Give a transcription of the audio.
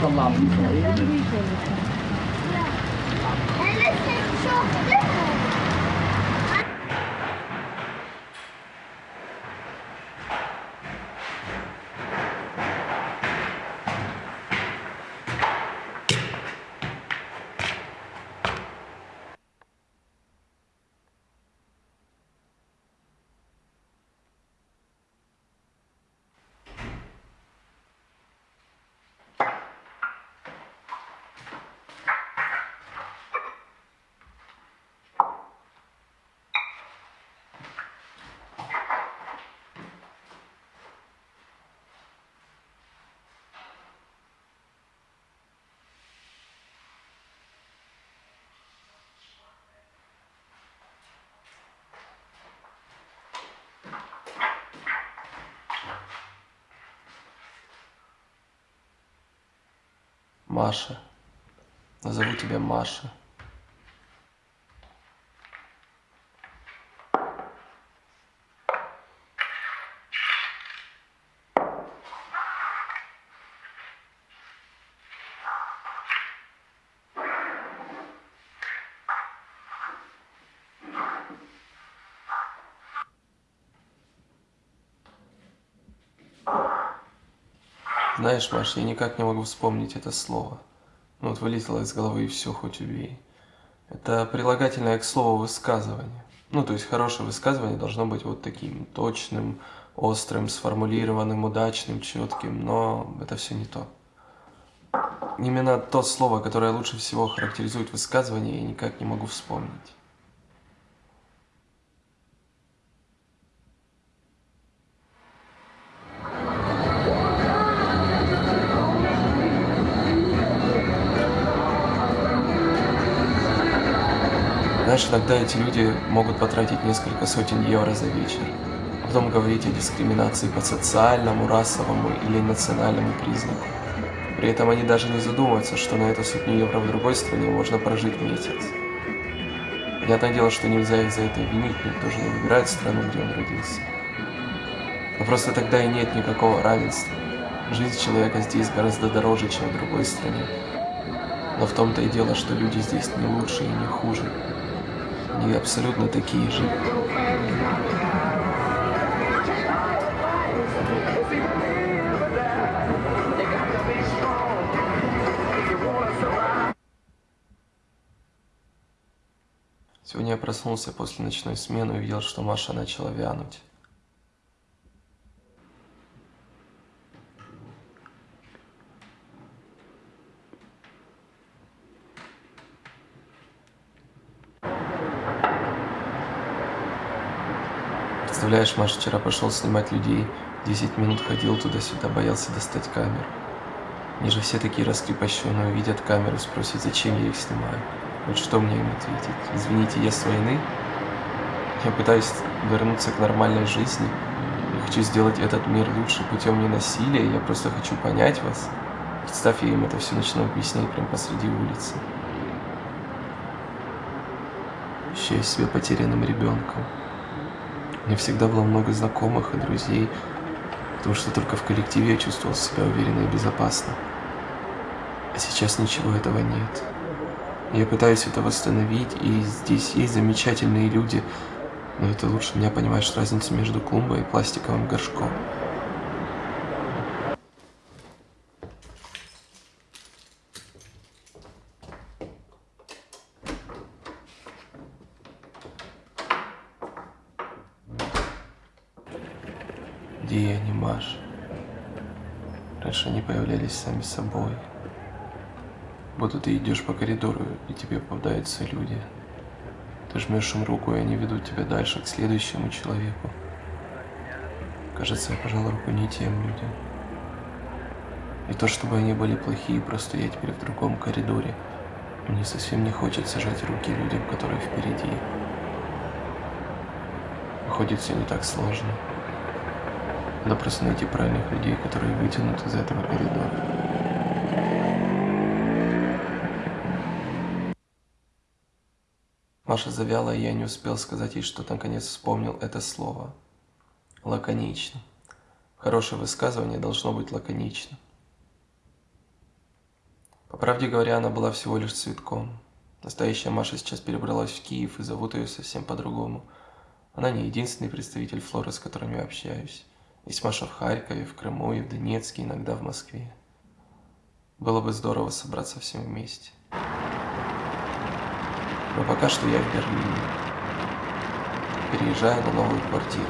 Sama. Маша. Назову тебя Маша. Знаешь, Маш, я никак не могу вспомнить это слово. Ну вот вылетело из головы и все, хоть убей. Это прилагательное к слову высказывание. Ну, то есть хорошее высказывание должно быть вот таким точным, острым, сформулированным, удачным, четким, но это все не то. Именно то слово, которое лучше всего характеризует высказывание, я никак не могу вспомнить. Знаешь, иногда эти люди могут потратить несколько сотен евро за вечер, а потом говорить о дискриминации по социальному, расовому или национальному признаку. При этом они даже не задумываются, что на эту сотню евро в другой стране можно прожить месяц. Понятное дело, что нельзя их за это винить, никто же не выбирает страну, где он родился. Но просто тогда и нет никакого равенства. Жизнь человека здесь гораздо дороже, чем в другой стране. Но в том-то и дело, что люди здесь не лучше и не хуже. Они абсолютно такие же. Сегодня я проснулся после ночной смены и увидел, что Маша начала вянуть. Представляешь, Маш вчера пошел снимать людей, 10 минут ходил туда-сюда, боялся достать камеру. Они же все такие раскрепощенные, увидят камеру, спросят, зачем я их снимаю. Вот что мне им ответить? Извините, я с войны? Я пытаюсь вернуться к нормальной жизни. Я хочу сделать этот мир лучше путем не насилия, я просто хочу понять вас. Представь, я им это все начну объяснять прямо посреди улицы. Ощущаю себя потерянным ребенком. Меня всегда было много знакомых и друзей, потому что только в коллективе я чувствовал себя уверенно и безопасно. А сейчас ничего этого нет. Я пытаюсь это восстановить, и здесь есть замечательные люди, но это лучше меня понимаешь разницу между клумбой и пластиковым горшком. Где они, Маш? Раньше они появлялись сами собой. Будто ты идешь по коридору, и тебе попадаются люди. Ты жмешь им руку, и они ведут тебя дальше, к следующему человеку. Кажется, я пожал руку не тем людям. Не то чтобы они были плохие, просто я теперь в другом коридоре. Мне совсем не хочется жать руки людям, которые впереди. Выходит, все не так сложно. Надо просто найти правильных людей, которые вытянут из этого коридора. Маша завяла, и я не успел сказать ей, что наконец вспомнил это слово. Лаконично. Хорошее высказывание должно быть лаконично. По правде говоря, она была всего лишь цветком. Настоящая Маша сейчас перебралась в Киев и зовут ее совсем по-другому. Она не единственный представитель флоры, с которыми я общаюсь. Есть Маша в Харькове, в Крыму и в Донецке, иногда в Москве. Было бы здорово собраться всем вместе. Но пока что я в Берлине. Переезжаю на новую квартиру.